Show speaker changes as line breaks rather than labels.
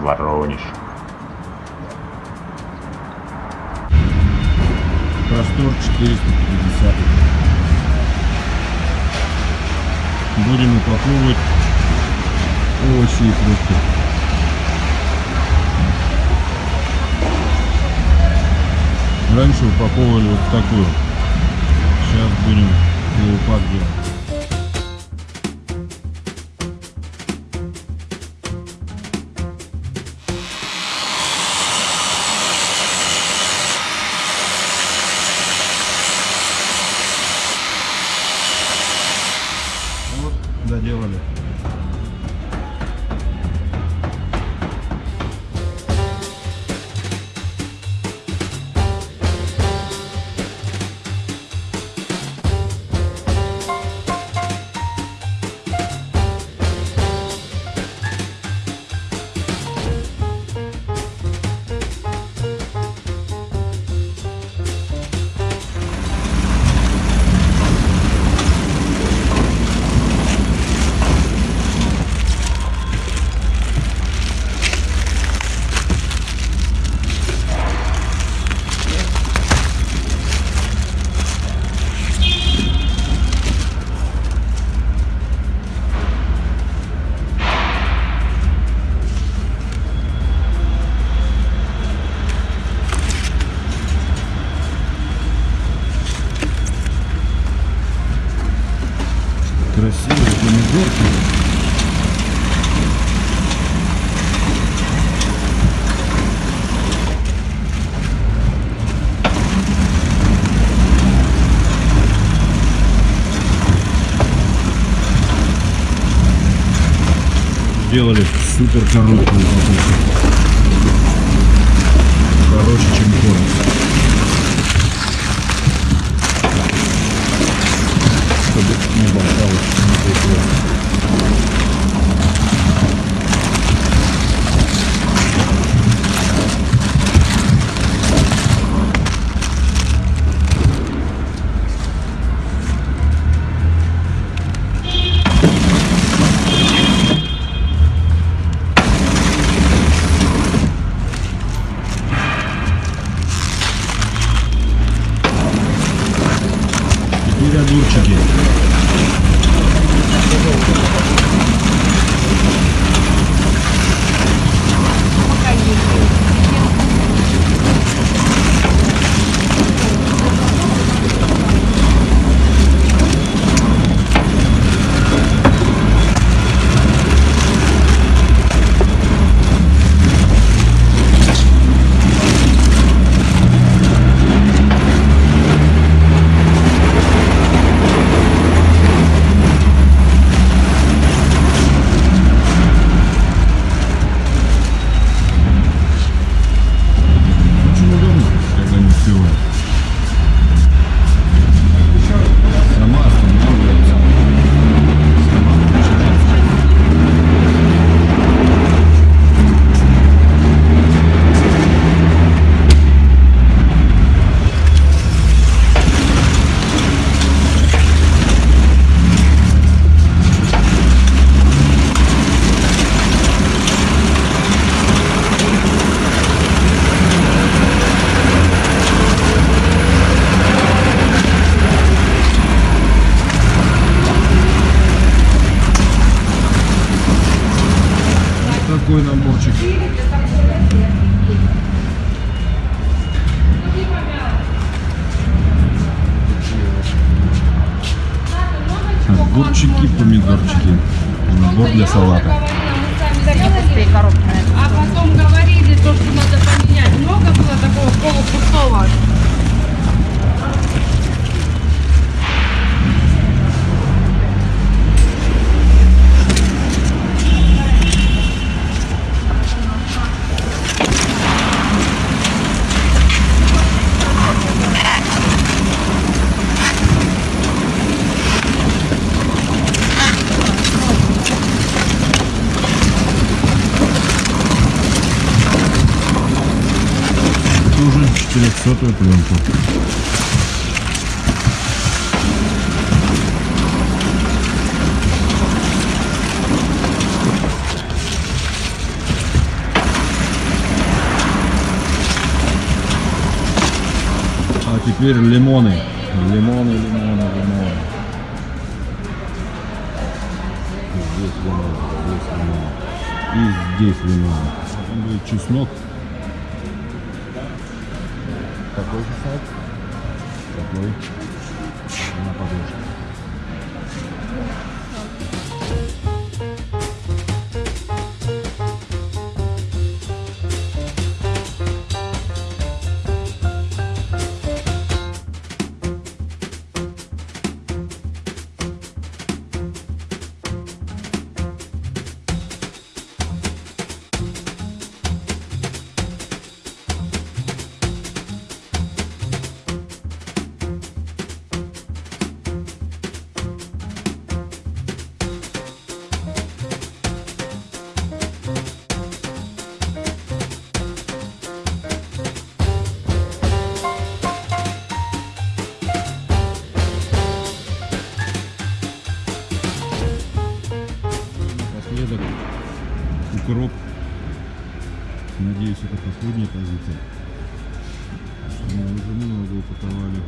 Воронеж.
Простор 450. Будем упаковывать овощи и фрукты. Раньше упаковывали вот такую. Сейчас будем полупак делать. Красивые помидорки. Сделали супер короткую. Короче, чем корм. Чтобы не болталось, не текло. Огурчики, помидорчики. Набор для салата.
А потом говорили, то, что надо поменять. Много было такого полупустого.
сотую пленку. А теперь лимоны. Лимоны, лимоны, лимоны. Здесь лимоны, здесь лимоны. И здесь лимоны. Чеснок. Какой чеснок? Такой. На подложке. Позиция. Что мы уже много упаковали.